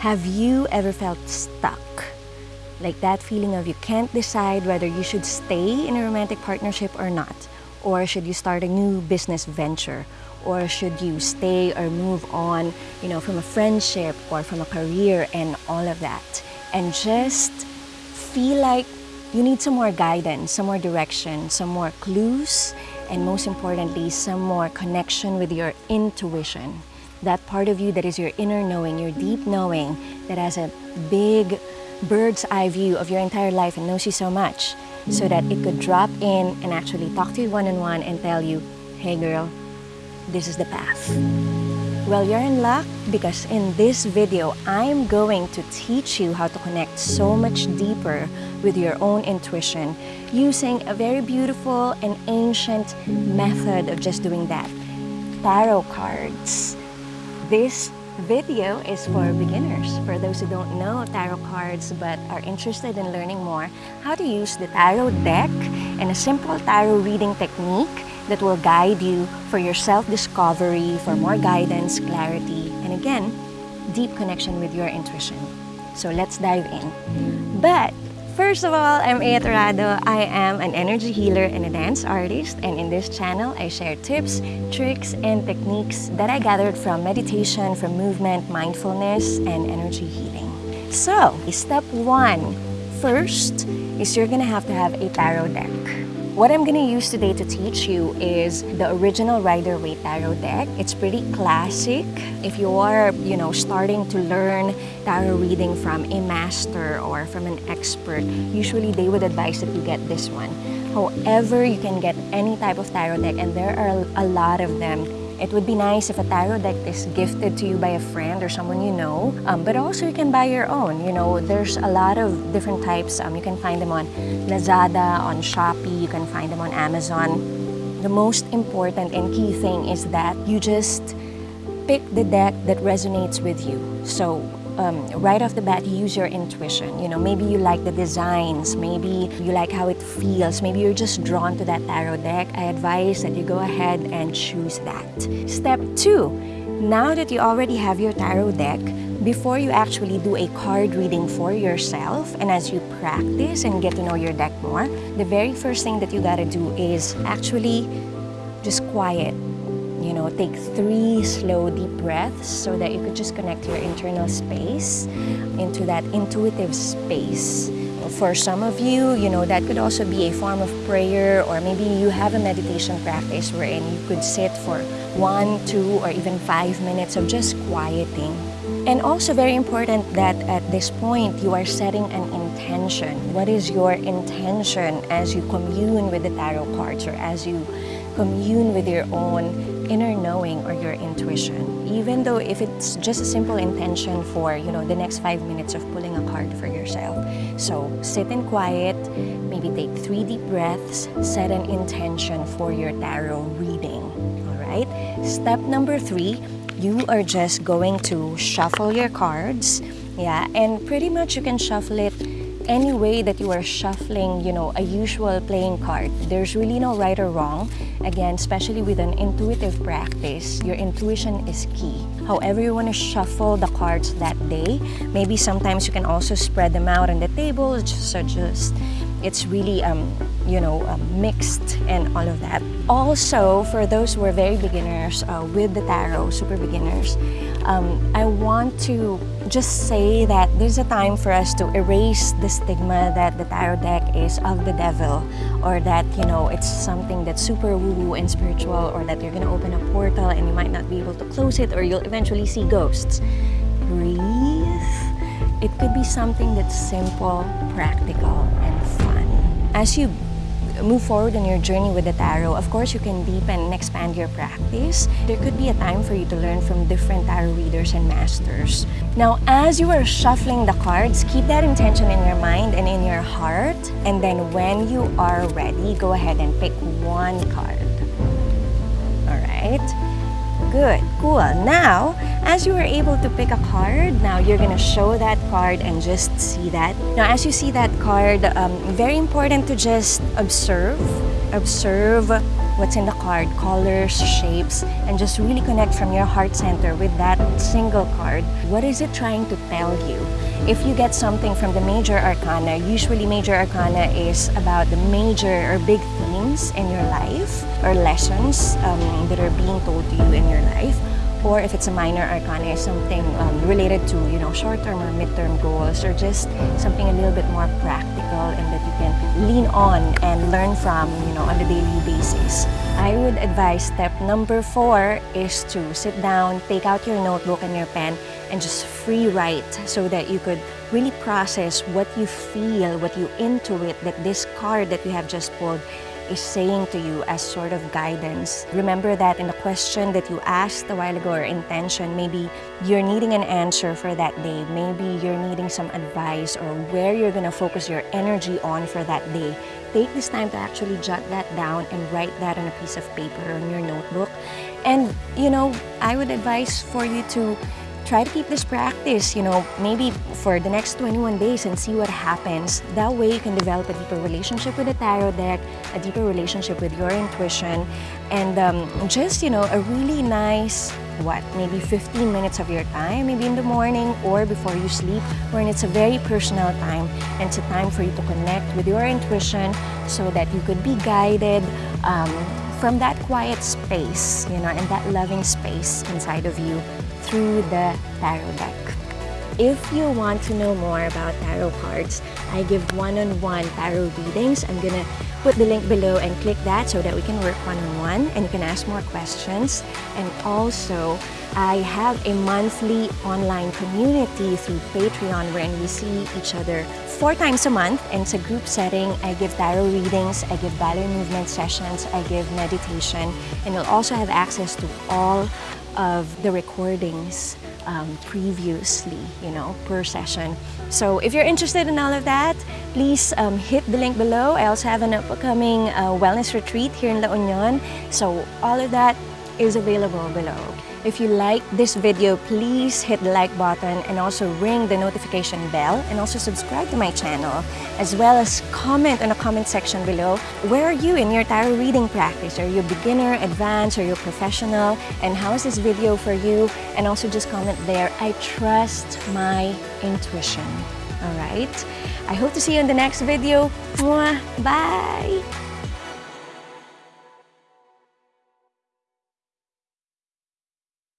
Have you ever felt stuck? Like that feeling of you can't decide whether you should stay in a romantic partnership or not? Or should you start a new business venture? Or should you stay or move on, you know, from a friendship or from a career and all of that? And just feel like you need some more guidance, some more direction, some more clues, and most importantly, some more connection with your intuition. That part of you that is your inner knowing, your deep knowing, that has a big bird's eye view of your entire life and knows you so much, so that it could drop in and actually talk to you one on one and tell you, hey girl, this is the path. Well, you're in luck because in this video, I'm going to teach you how to connect so much deeper with your own intuition using a very beautiful and ancient method of just doing that. Tarot cards. This video is for beginners, for those who don't know tarot cards but are interested in learning more how to use the tarot deck and a simple tarot reading technique that will guide you for your self-discovery, for more guidance, clarity, and again, deep connection with your intuition. So let's dive in. But First of all, I'm Ea Torrado. I am an energy healer and a dance artist and in this channel, I share tips, tricks, and techniques that I gathered from meditation, from movement, mindfulness, and energy healing. So, step one, first is you're gonna have to have a tarot deck. What I'm gonna use today to teach you is the original Rider-Waite Tarot deck. It's pretty classic. If you are, you know, starting to learn tarot reading from a master or from an expert, usually they would advise that you get this one. However, you can get any type of tarot deck and there are a lot of them it would be nice if a tarot deck is gifted to you by a friend or someone you know, um, but also you can buy your own. You know, there's a lot of different types. Um, you can find them on Lazada, on Shopee, you can find them on Amazon. The most important and key thing is that you just pick the deck that resonates with you. So um, right off the bat, use your intuition. You know, maybe you like the designs, maybe you like how it feels, maybe you're just drawn to that tarot deck. I advise that you go ahead and choose that. Step two, now that you already have your tarot deck, before you actually do a card reading for yourself and as you practice and get to know your deck more, the very first thing that you gotta do is actually just quiet you know, take three slow deep breaths so that you could just connect your internal space into that intuitive space. For some of you, you know, that could also be a form of prayer or maybe you have a meditation practice wherein you could sit for one, two, or even five minutes of just quieting. And also very important that at this point, you are setting an intention. What is your intention as you commune with the tarot cards or as you commune with your own inner knowing or your intuition. Even though if it's just a simple intention for, you know, the next five minutes of pulling a card for yourself. So sit in quiet, maybe take three deep breaths, set an intention for your tarot reading. All right? Step number three, you are just going to shuffle your cards. Yeah, and pretty much you can shuffle it any way that you are shuffling, you know, a usual playing card. There's really no right or wrong. Again, especially with an intuitive practice, your intuition is key. However you want to shuffle the cards that day, maybe sometimes you can also spread them out on the table, so just it's really, um, you know, uh, mixed and all of that. Also, for those who are very beginners uh, with the tarot, super beginners, um, I want to just say that there's a time for us to erase the stigma that the tarot deck is of the devil or that, you know, it's something that's super woo-woo and spiritual or that you're gonna open a portal and you might not be able to close it or you'll eventually see ghosts. Breathe. It could be something that's simple, practical, and fun. As you move forward on your journey with the tarot, of course, you can deepen and expand your practice. There could be a time for you to learn from different tarot readers and masters. Now, as you are shuffling the cards, keep that intention in your mind and in your heart. And then when you are ready, go ahead and pick one card. All right? Good, cool. Now, as you were able to pick a card, now you're gonna show that card and just see that. Now, as you see that card, um, very important to just observe. Observe what's in the card, colors, shapes, and just really connect from your heart center with that single card. What is it trying to tell you? If you get something from the major arcana, usually major arcana is about the major or big themes in your life or lessons um, that are being told to you in your life or if it's a minor arcana, something um, related to you know short-term or mid-term goals, or just something a little bit more practical and that you can lean on and learn from you know on a daily basis. I would advise step number four is to sit down, take out your notebook and your pen, and just free write so that you could really process what you feel, what you intuit that this card that you have just pulled is saying to you as sort of guidance. Remember that in the question that you asked a while ago or intention, maybe you're needing an answer for that day. Maybe you're needing some advice or where you're going to focus your energy on for that day. Take this time to actually jot that down and write that on a piece of paper or on your notebook. And, you know, I would advise for you to try to keep this practice, you know, maybe for the next 21 days and see what happens. That way you can develop a deeper relationship with the tarot deck, a deeper relationship with your intuition, and um, just, you know, a really nice, what, maybe 15 minutes of your time, maybe in the morning or before you sleep, when it's a very personal time and it's a time for you to connect with your intuition so that you could be guided um, from that quiet space, you know, and that loving space inside of you through the tarot deck. If you want to know more about tarot cards, I give one-on-one -on -one tarot readings. I'm gonna put the link below and click that so that we can work one-on-one -on -one and you can ask more questions. And also, I have a monthly online community through Patreon wherein we see each other four times a month and it's a group setting. I give tarot readings, I give body movement sessions, I give meditation, and you'll also have access to all of the recordings um, previously, you know, per session. So if you're interested in all of that, please um, hit the link below. I also have an upcoming uh, wellness retreat here in La Union. So all of that is available below. If you like this video, please hit the like button and also ring the notification bell and also subscribe to my channel as well as comment in the comment section below. Where are you in your tarot reading practice? Are you beginner, advanced, or you professional? And how is this video for you? And also just comment there. I trust my intuition. All right? I hope to see you in the next video. Bye!